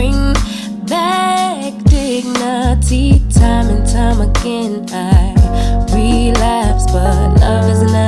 bring back dignity time and time again. I relapse, but love is not.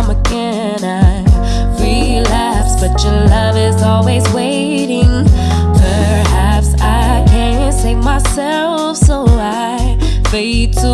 time again I relapse, but your love is always waiting. Perhaps I can't save myself, so I fade to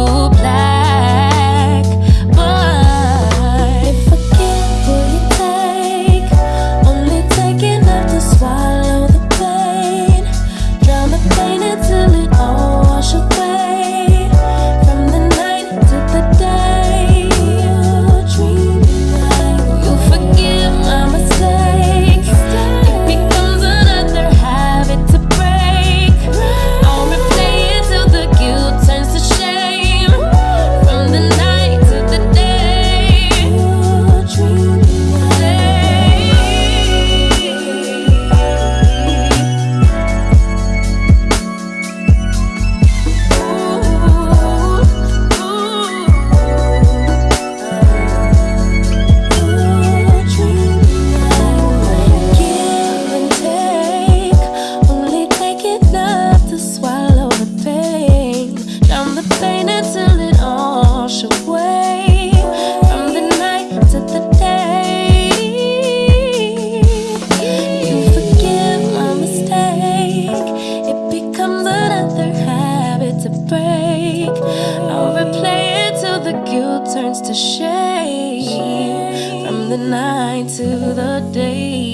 turns to shade from the night to the day.